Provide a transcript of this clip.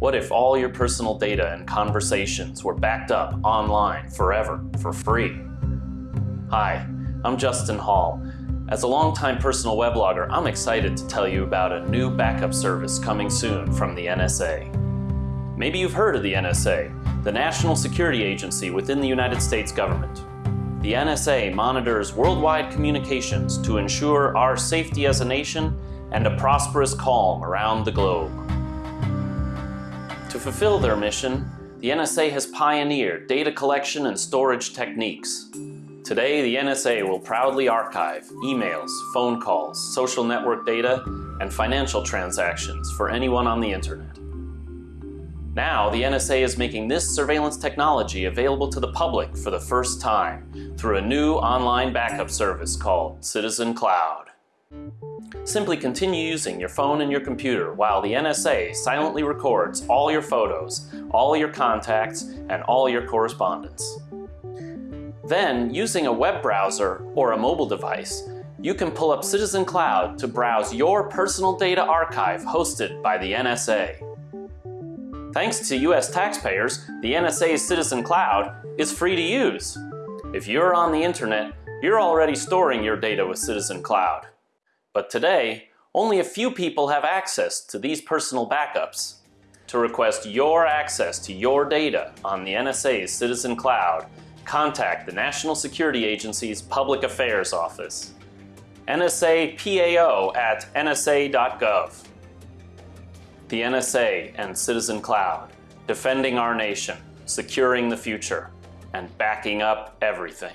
What if all your personal data and conversations were backed up online forever for free? Hi, I'm Justin Hall. As a longtime personal weblogger, I'm excited to tell you about a new backup service coming soon from the NSA. Maybe you've heard of the NSA, the National Security Agency within the United States government. The NSA monitors worldwide communications to ensure our safety as a nation and a prosperous calm around the globe. To fulfill their mission, the NSA has pioneered data collection and storage techniques. Today, the NSA will proudly archive emails, phone calls, social network data, and financial transactions for anyone on the internet. Now, the NSA is making this surveillance technology available to the public for the first time through a new online backup service called Citizen Cloud. Simply continue using your phone and your computer while the NSA silently records all your photos, all your contacts, and all your correspondence. Then, using a web browser or a mobile device, you can pull up Citizen Cloud to browse your personal data archive hosted by the NSA. Thanks to US taxpayers, the NSA's Citizen Cloud is free to use. If you're on the internet, you're already storing your data with Citizen Cloud. But today, only a few people have access to these personal backups. To request your access to your data on the NSA's Citizen Cloud, contact the National Security Agency's Public Affairs Office. NSA PAO at nsa.gov. The NSA and Citizen Cloud, defending our nation, securing the future, and backing up everything.